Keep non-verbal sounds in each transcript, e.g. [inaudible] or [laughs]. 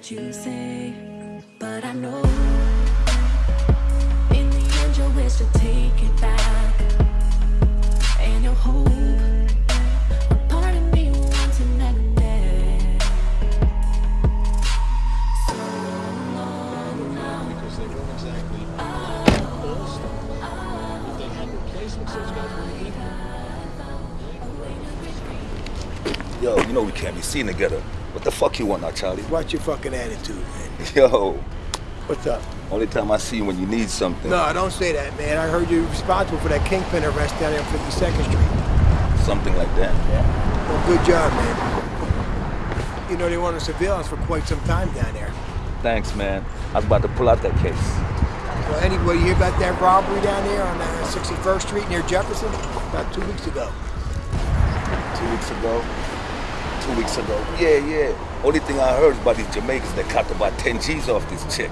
heard you say, but I know want now, Charlie? What's your fucking attitude, man? [laughs] Yo, What's up? only time I see you when you need something. No, I don't say that, man. I heard you're responsible for that kingpin arrest down there on 52nd Street. Something like that. Yeah. Well, good job, man. You know, they wanted surveillance for quite some time down there. Thanks, man. I was about to pull out that case. Well, anyway, you hear about that robbery down there on uh, 61st Street near Jefferson? About two weeks ago. Two weeks ago. Two weeks ago. Yeah, yeah. Only thing I heard about these Jamaicans that copped about 10 G's off this chick.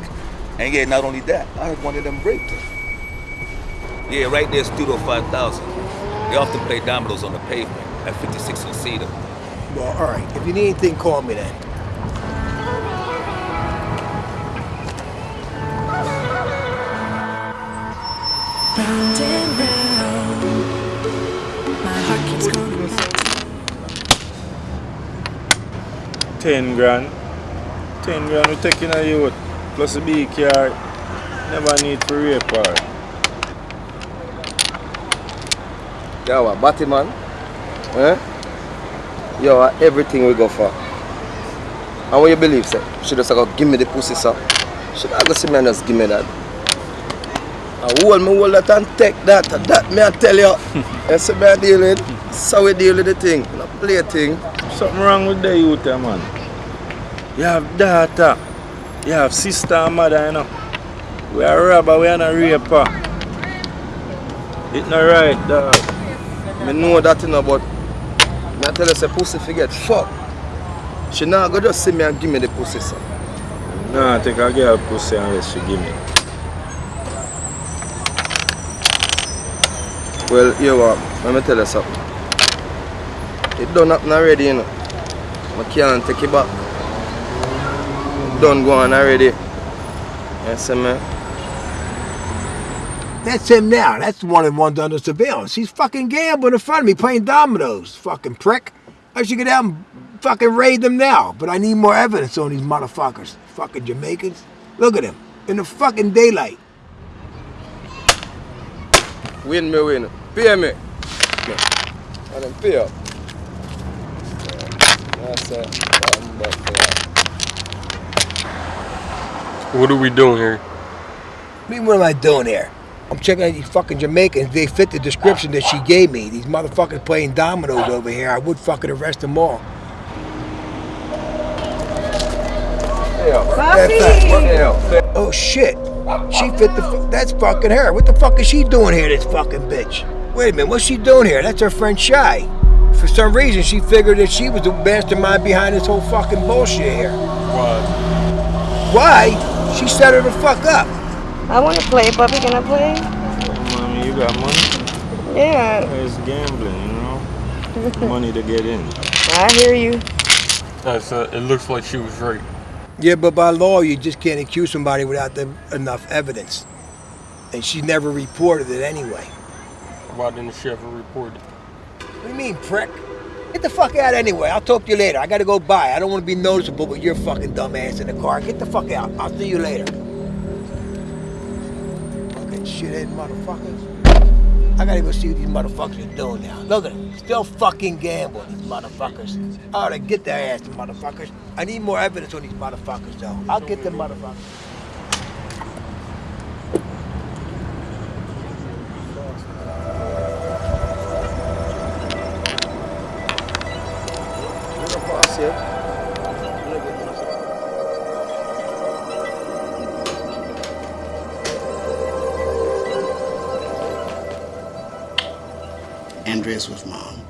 And yeah, not only that, I heard one of them raped her. Yeah, right there, Studio 5000. They often play dominoes on the pavement at 56 and Cedar. Well, all right. If you need anything, call me then. 10 grand. 10 grand we taking a youth plus a big car never need to rape her. Yeah what Batman eh? yo everything we go for. And what you believe sir? She just go give me the pussy sir. She not go see me and just give me that. I hold me hold that and take that. And that me I tell you. [laughs] That's a I deal with so we deal with the thing. Not play a thing. Something wrong with the youth eh, man? You have daughter. You have sister and mother, you know. We are robber, we are not raper. It's not right, dog. I know that, you know, but I tell her, say, pussy forget, fuck. She not go just see me and give me the pussy, sir. Nah, take a girl pussy unless she give me. Well, you what, let me tell you something. It done happen already, you know. I can't take it back. Done go on already. See me? That's him now. That's the one that one's under surveillance. He's fucking gambling in front of me, playing dominoes. Fucking prick. I should get out and fucking raid them now. But I need more evidence on these motherfuckers. Fucking Jamaicans. Look at him. In the fucking daylight. Win me, win. Pay me. Then pay up. That's it. What are we doing here? I mean, what am I doing here? I'm checking out these fucking Jamaicans. They fit the description that she gave me. These motherfuckers playing dominoes over here. I would fucking arrest them all. Pay up. Pay up. Pay. Oh shit. She fit the. That's fucking her. What the fuck is she doing here, this fucking bitch? Wait a minute. What's she doing here? That's her friend Shy. For some reason, she figured that she was the mastermind behind this whole fucking bullshit here. Why? Why? She set her the fuck up. I want to play, Bubby. Can I play? Mommy, you got money? Yeah, It's gambling, you know? [laughs] Money to get in. I hear you. That's, uh, it looks like she was raped. Yeah, but by law, you just can't accuse somebody without the, enough evidence. And she never reported it anyway. Why didn't she ever report it? What do you mean, prick? Get the fuck out anyway. I'll talk to you later. I gotta go by. I don't want to be noticeable with your fucking dumb ass in the car. Get the fuck out. I'll see you later. Fucking shithead motherfuckers. I gotta go see what these motherfuckers are doing now. Look at them. Still fucking gambling, these motherfuckers. I to get their ass, the motherfuckers. I need more evidence on these motherfuckers, though. I'll get them motherfuckers. Mom.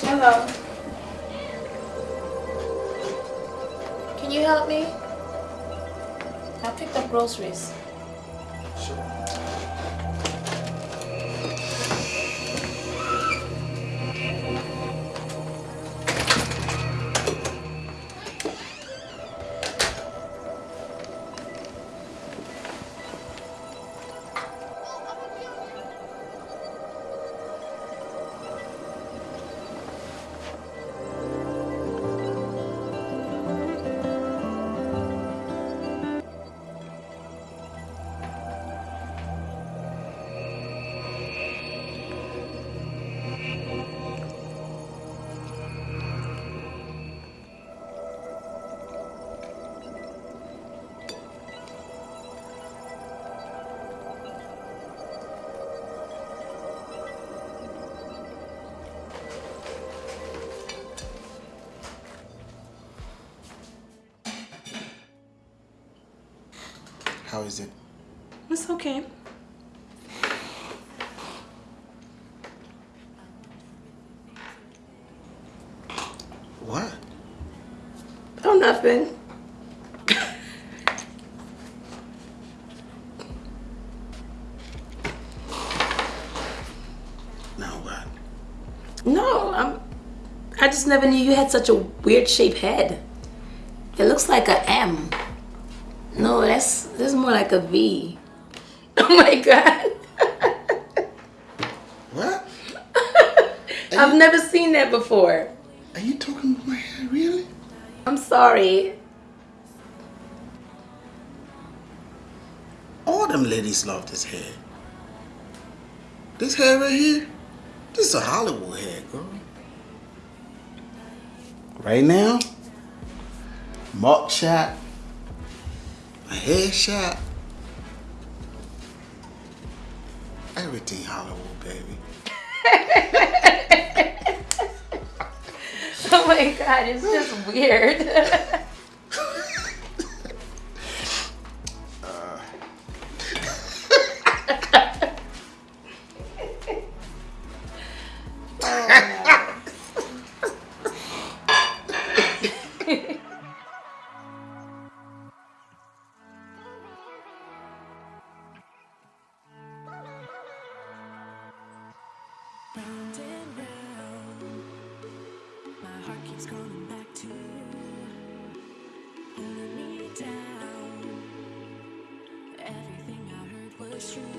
Hello. Can you help me? I picked up groceries. How is it? It's okay. What? Oh, nothing. Now what? No, I'm. I just never knew you had such a weird shaped head. It looks like a M. No, that's this is more like a V. [laughs] Oh my god. What? [laughs] I've never seen that before. Are you talking about my hair, really? I'm sorry. All them ladies love this hair. This hair right here, this is a Hollywood hair, girl. Right now, mug shot, a hair shot, everything Hollywood, baby. [laughs] Oh my god, it's just weird. [laughs] keeps back to you, me down. Everything I heard was true,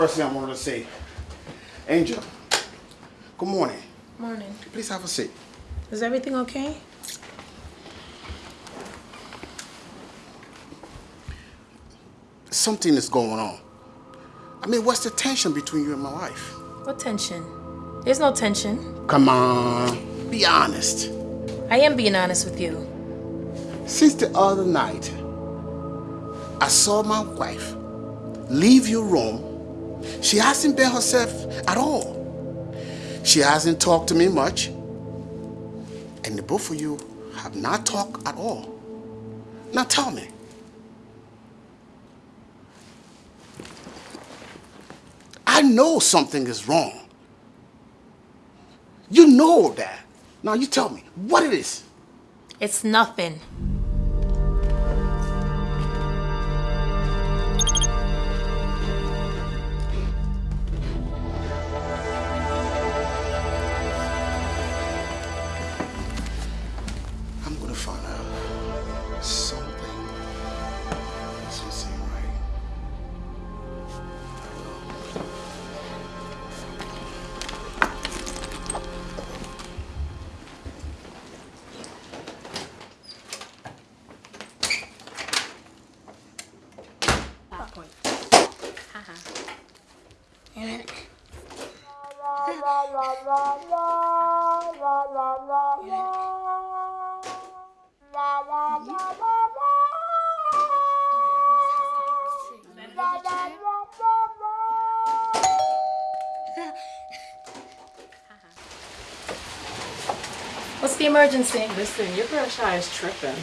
first thing I wanted to say. Angel, good morning. Morning. Please have a seat. Is everything okay? Something is going on. I mean, what's the tension between you and my wife? What tension? There's no tension. Come on, be honest. I am being honest with you. Since the other night, I saw my wife leave your room. She hasn't been herself at all. She hasn't talked to me much. And the both of you have not talked at all. Now tell me. I know something is wrong. You know that. Now you tell me what it is. It's nothing. The emergency? Listen, your girl Shy is tripping.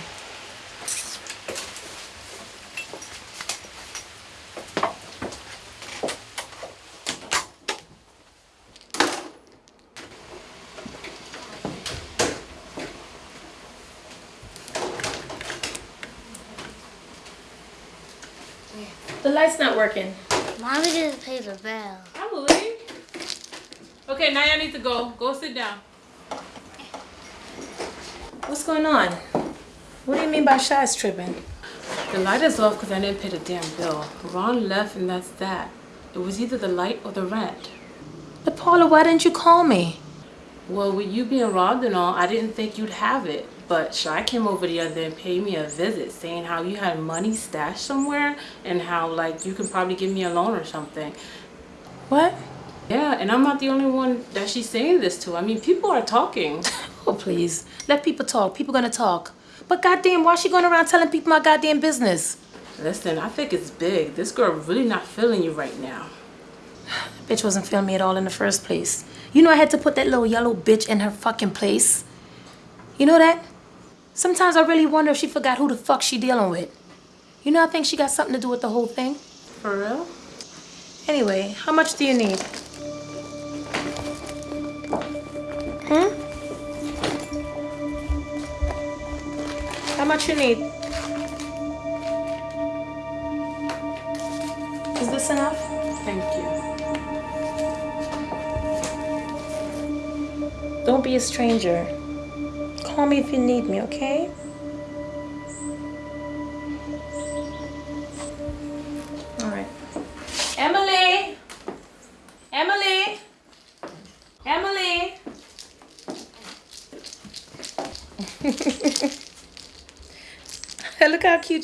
The light's not working. Mommy didn't pay the bill. Emily. Okay, now y'all need to go. Go sit down. What's going on? What do you mean by Shy's tripping? The light is off because I didn't pay the damn bill. Ron left and that's that. It was either the light or the rent. But Paula, why didn't you call me? Well, with you being robbed and all, I didn't think you'd have it. But Shy came over the other day and paid me a visit saying how you had money stashed somewhere and how like you can probably give me a loan or something. What? Yeah, and I'm not the only one that she's saying this to. I mean, people are talking. [laughs] Oh, please. Let people talk. People gonna talk. But goddamn, why she going around telling people my goddamn business? Listen, I think it's big. This girl really not feeling you right now. [sighs] Bitch wasn't feeling me at all in the first place. You know I had to put that little yellow bitch in her fucking place. You know that? Sometimes I really wonder if she forgot who the fuck she dealing with. You know I think she got something to do with the whole thing. For real? Anyway, how much do you need? Hmm? How much you need? Is this enough? Thank you. Don't be a stranger. Call me if you need me, okay?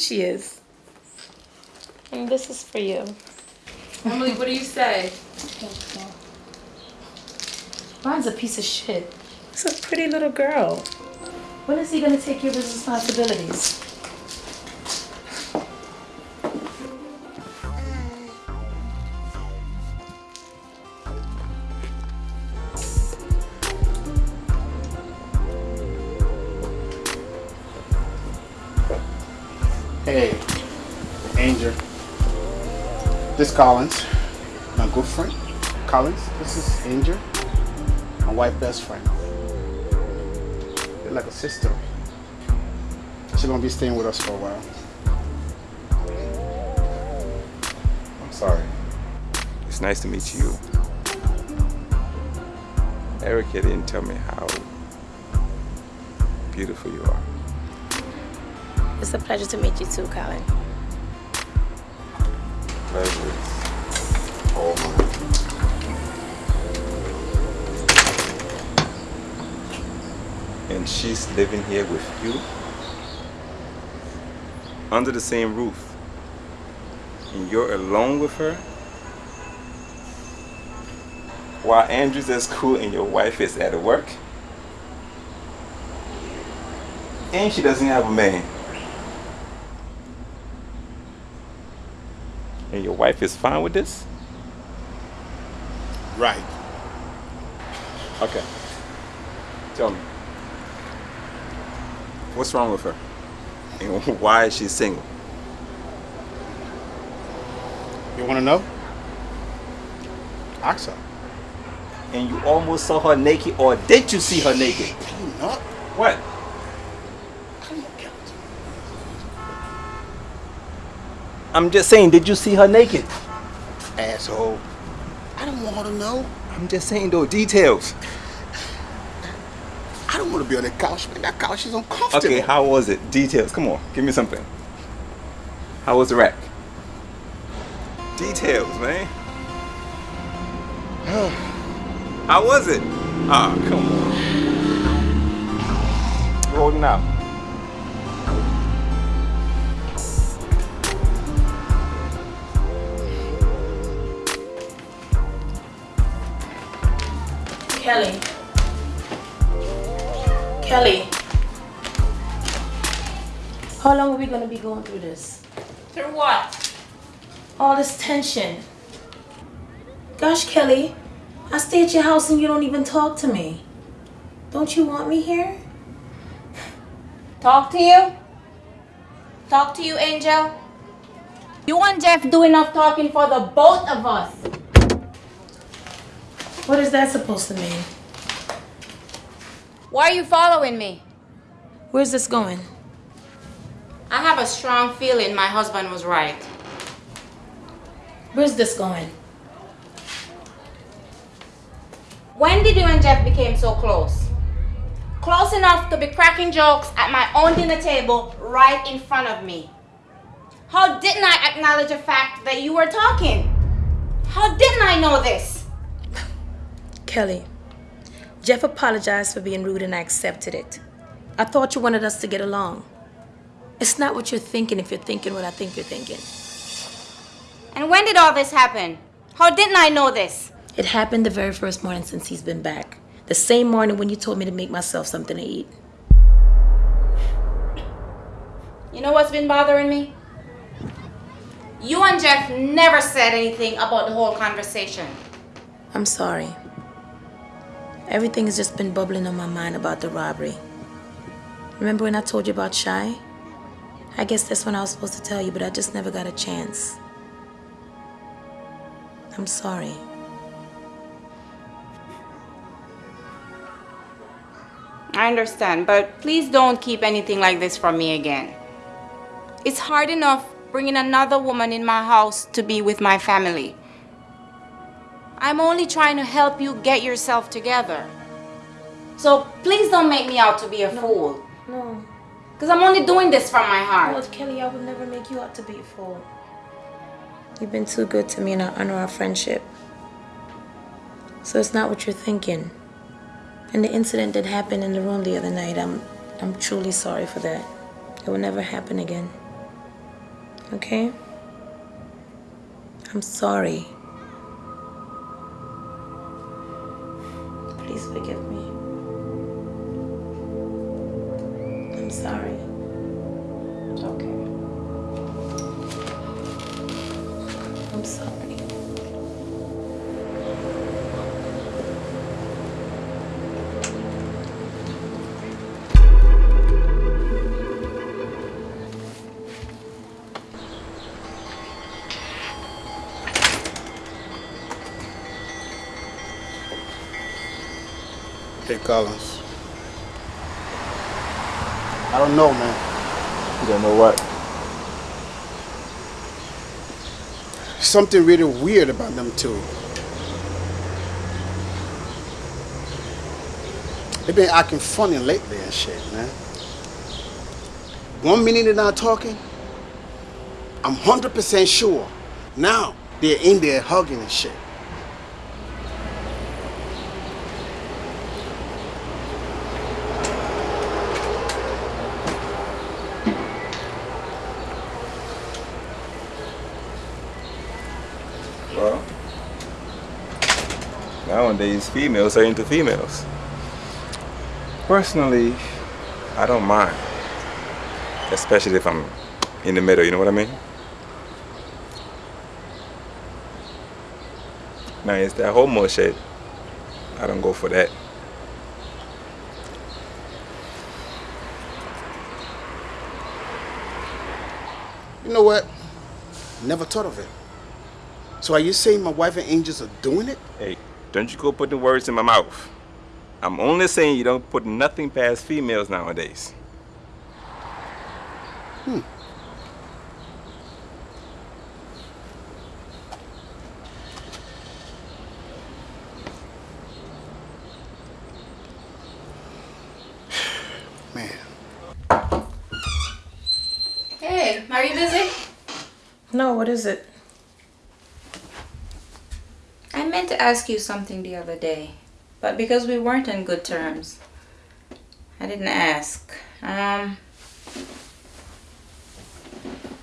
She is. And this is for you. Emily, what do you say? Ron's a piece of shit. It's a pretty little girl. When is he gonna take care of his responsibilities? Hey, Angel. This Collins, my good friend. Collins, this is Angel, my wife best friend. You're like a sister. She's gonna be staying with us for a while. I'm sorry. It's nice to meet you. Erica didn't tell me how beautiful you are. It's a pleasure to meet you too, Colin. Pleasure. And she's living here with you? Under the same roof? And you're alone with her? While Andrew's at school and your wife is at work? And she doesn't have a man. And your wife is fine with this? Right. Okay. Tell me. What's wrong with her? And why is she single? You wanna know? Ask her. And you almost saw her naked, or did you see her naked? Can you not? What? I'm just saying, did you see her naked? Asshole. I don't want her to know. I'm just saying, though, details. I don't want to be on that couch, man. That couch is uncomfortable. Okay, how was it? Details. Come on, give me something. How was the rack? Details, man. [sighs] How was it? Ah, come on. Rolling out. Kelly. Kelly. How long are we gonna be going through this? Through what? All this tension. Gosh, Kelly, I stay at your house and you don't even talk to me. Don't you want me here? Talk to you? Talk to you, Angel? You and Jeff do enough talking for the both of us. What is that supposed to mean? Why are you following me? Where's this going? I have a strong feeling my husband was right. Where's this going? When did you and Jeff become so close? Close enough to be cracking jokes at my own dinner table right in front of me. How didn't I acknowledge the fact that you were talking? How didn't I know this? Kelly, Jeff apologized for being rude and I accepted it. I thought you wanted us to get along. It's not what you're thinking if you're thinking what I think you're thinking. And when did all this happen? How didn't I know this? It happened the very first morning since he's been back. The same morning when you told me to make myself something to eat. You know what's been bothering me? You and Jeff never said anything about the whole conversation. I'm sorry. Everything has just been bubbling on my mind about the robbery. Remember when I told you about Shy? I guess that's when I was supposed to tell you, but I just never got a chance. I'm sorry. I understand, but please don't keep anything like this from me again. It's hard enough bringing another woman in my house to be with my family. I'm only trying to help you get yourself together. So please don't make me out to be a fool. No. Because I'm only doing this from my heart. Well, Kelly, I would never make you out to be a fool. You've been too good to me and I honor our friendship. So it's not what you're thinking. And the incident that happened in the room the other night, I'm I'm truly sorry for that. It will never happen again. Okay? I'm sorry. Please forgive me. I'm sorry. Okay. I'm sorry. Hey, Collins. I don't know, man. You don't know what? Something really weird about them two. They've been acting funny lately and shit, man. One minute they're not talking, I'm 100% sure. Now they're in there hugging and shit. Well, nowadays females are into females. Personally, I don't mind. Especially if I'm in the middle, you know what I mean? Now, it's that homo shit. I don't go for that. You know what? Never thought of it. So are you saying my wife and angels are doing it? Hey, don't you go putting words in my mouth. I'm only saying you don't put nothing past females nowadays. Hmm. [sighs] Man. Hey, are you busy? No, what is it? I meant to ask you something the other day, but because we weren't on good terms, I didn't ask. Um,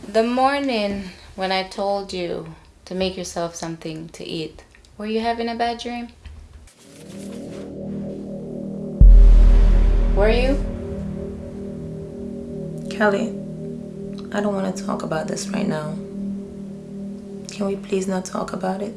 the morning when I told you to make yourself something to eat, were you having a bad dream? Were you? Kelly, I don't want to talk about this right now. Can we please not talk about it?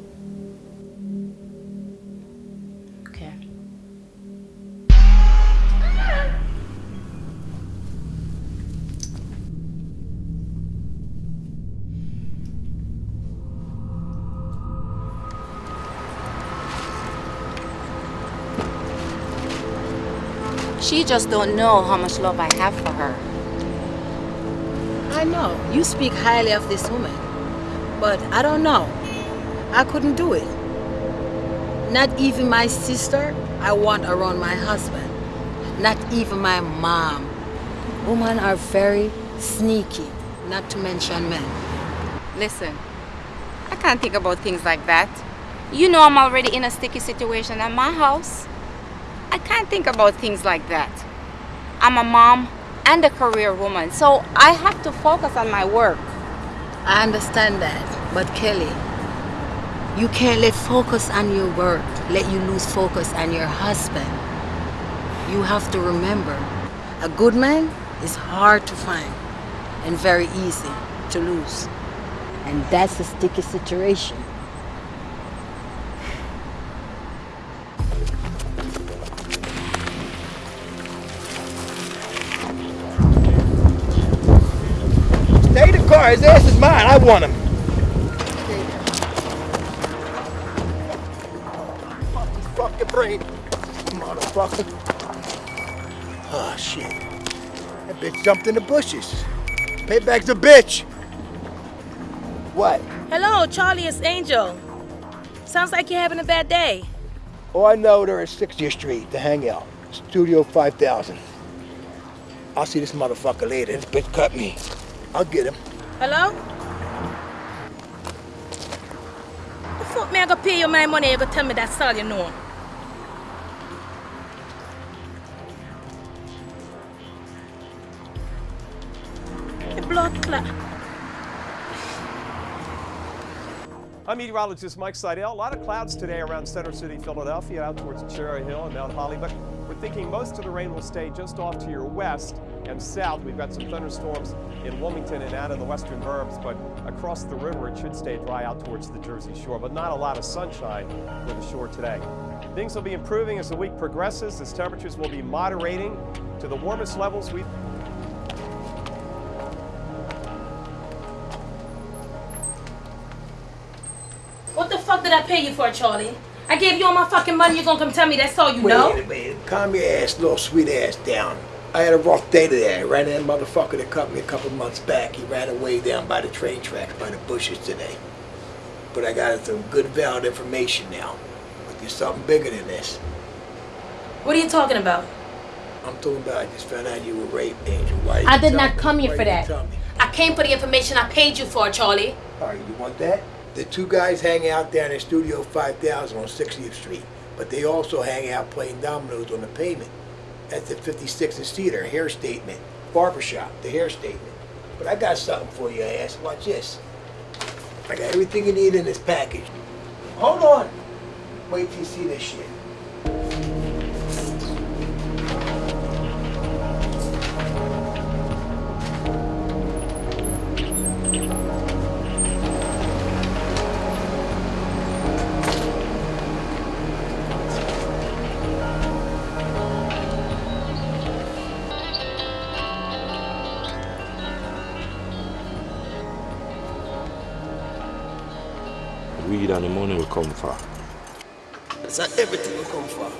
She just don't know how much love I have for her. I know. You speak highly of this woman. But I don't know. I couldn't do it. Not even my sister I want around my husband. Not even my mom. Women are very sneaky, not to mention men. Listen, I can't think about things like that. You know I'm already in a sticky situation at my house. I can't think about things like that. I'm a mom and a career woman, so I have to focus on my work. I understand that, but Kelly, you can't let focus on your work let you lose focus on your husband. You have to remember, a good man is hard to find and very easy to lose. And that's a sticky situation. Car. His ass is mine. I want him. Fuck his fucking brain. Motherfucker. Oh, shit. That bitch jumped in the bushes. Payback's a bitch. What? Hello, Charlie, it's Angel. Sounds like you're having a bad day. Oh, I know they're at 60th Street to hang out. Studio 5000. I'll see this motherfucker later. This bitch cut me. I'll get him. Hello? The fuck me I gonna pay you my money, you gonna tell me that's all you know. The blood clot. I'm meteorologist Mike Seidel. A lot of clouds today around Center City, Philadelphia, out towards Cherry Hill and Mount Holly, but we're thinking most of the rain will stay just off to your west and south. We've got some thunderstorms in Wilmington and out of the western burbs, but across the river it should stay dry out towards the Jersey Shore, but not a lot of sunshine for the shore today. Things will be improving as the week progresses, as temperatures will be moderating to the warmest levels we've What the fuck did I pay you for, Charlie? I gave you all my fucking money, you're gonna come tell me that's all you Wait know? a minute. Calm your ass, little sweet ass down. I had a rough day today. I ran that motherfucker that cut me a couple months back. He ran away down by the train tracks, by the bushes today. But I got some good valid information now. But there's something bigger than this. What are you talking about? I'm talking about I just found out you were raped, Angel. Why I did not me? come here Why for that. I came for the information I paid you for, Charlie. All right, you want that? The two guys hang out down in Studio 5000 on 60th Street, but they also hang out playing dominoes on the pavement. That's the 56th and Cedar hair statement, barbershop, the hair statement. But I got something for you, ass. Watch this. I got everything you need in this package. Hold on. Wait till you see this shit. Weed and the money will come for. That's how everything will come for.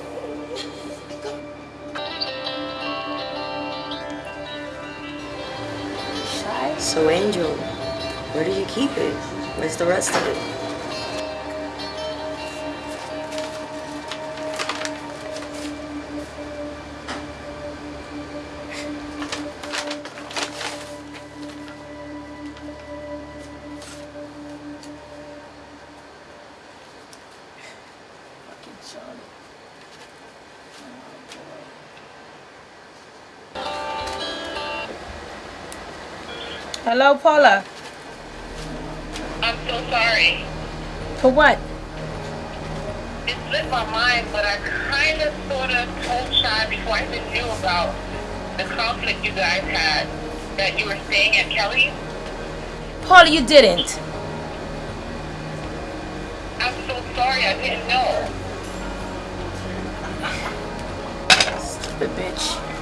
So, Angel, where do you keep it? Where's the rest of it? Hello, Paula. I'm so sorry. For what? It slipped my mind, but I kind of sort of told Shy before I even knew about the conflict you guys had that you were staying at Kelly's. Paula, you didn't. I'm so sorry, I didn't know. Stupid bitch.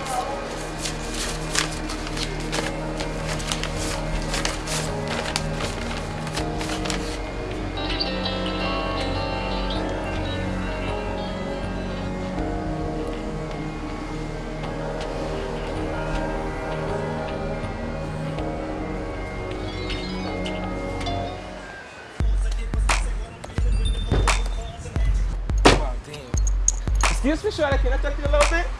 Excuse me, Shawty, can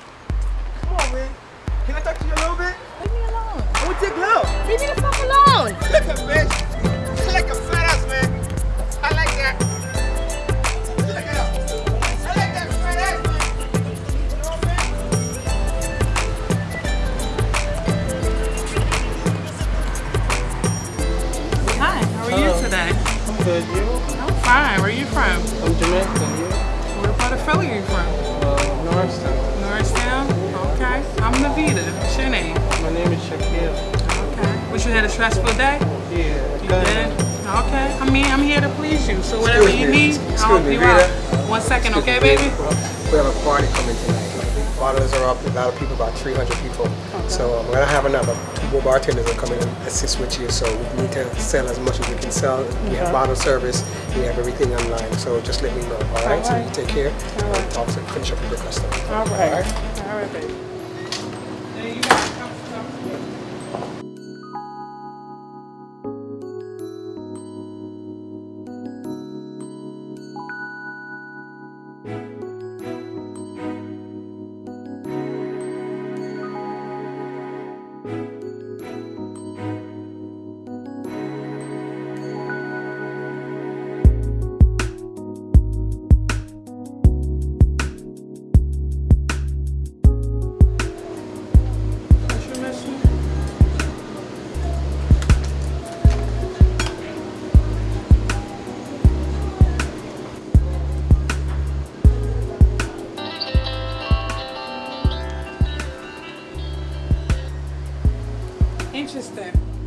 had a stressful day? Yeah. You did? Okay. I mean, I'm here to please you. So whatever Excuse you me. need, Excuse I'll help me, you Rita. out. One second, okay, Excuse baby? We have a party coming tonight. Bottles are up, a lot of people, about 300 people. So um, we're gonna have another more bartenders come in and assist with you. So we need to sell as much as we can sell. We have bottle service, we have everything online. So just let me know, all right? So you take care and talk to finish up with your customer. All right. All right, baby.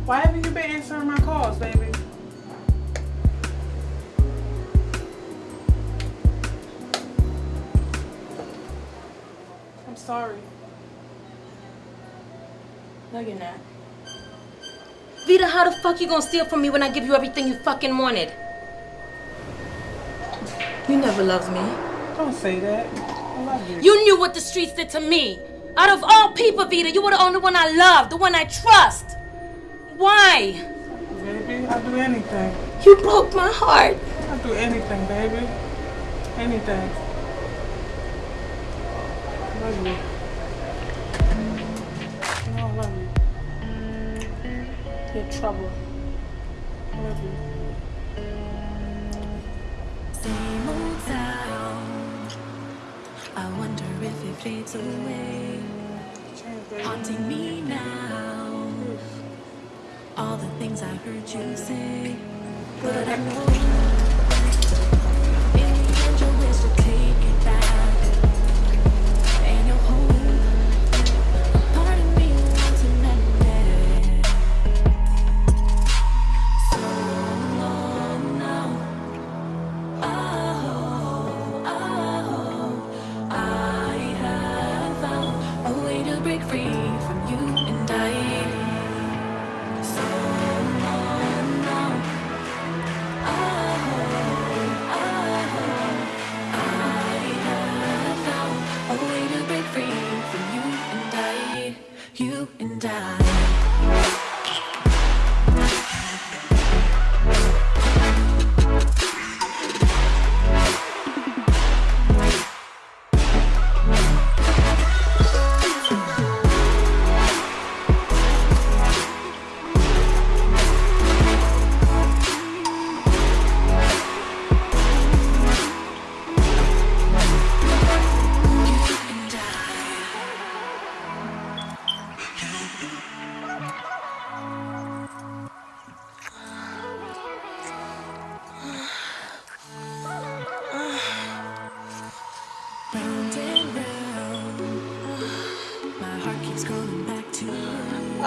Why haven't you been answering my calls, baby? I'm sorry. No, you're not. Vita, how the fuck you gonna steal from me when I give you everything you fucking wanted? You never loved me. Don't say that. I love you. You knew what the streets did to me. Out of all people, Vita, you were the only one I loved, the one I trust. Why? Baby, I'll do anything. You broke my heart. I'll do anything, baby. Anything. I love you. You know I love you. You're trouble. I love you. Same old sound. I wonder if it fades away, haunting me now. All the things I heard you say, but I know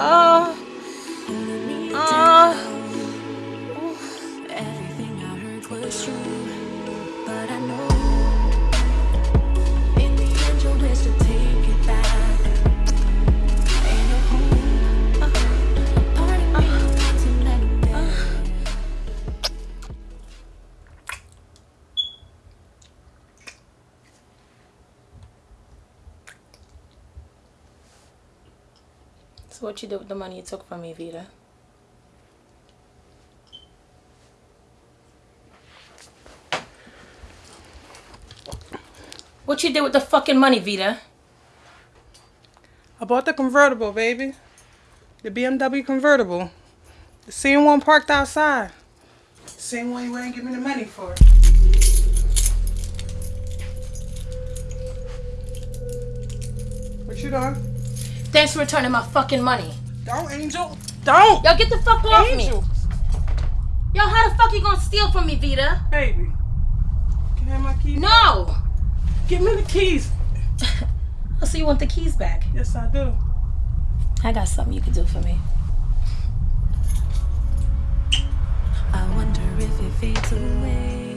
Oh. What you did with the money you took from me, Vita? What you did with the fucking money, Vita? I bought the convertible, baby. The BMW convertible. The same one parked outside. Same one you wouldn't give me the money for. What you doing? Thanks for returning my fucking money. Don't, Angel. Don't. Yo, get the fuck off Angel. me. Yo, how the fuck you gonna steal from me, Vita? Baby. Can I have my keys? No. Give me the keys. [laughs] Oh, so you want the keys back? Yes, I do. I got something you could do for me. I wonder if it fades away,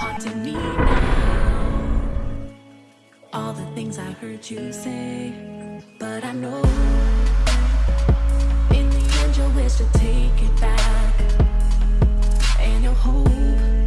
haunting me now. All the things I heard you say, but I know in the end you'll wish to take it back, and you'll hope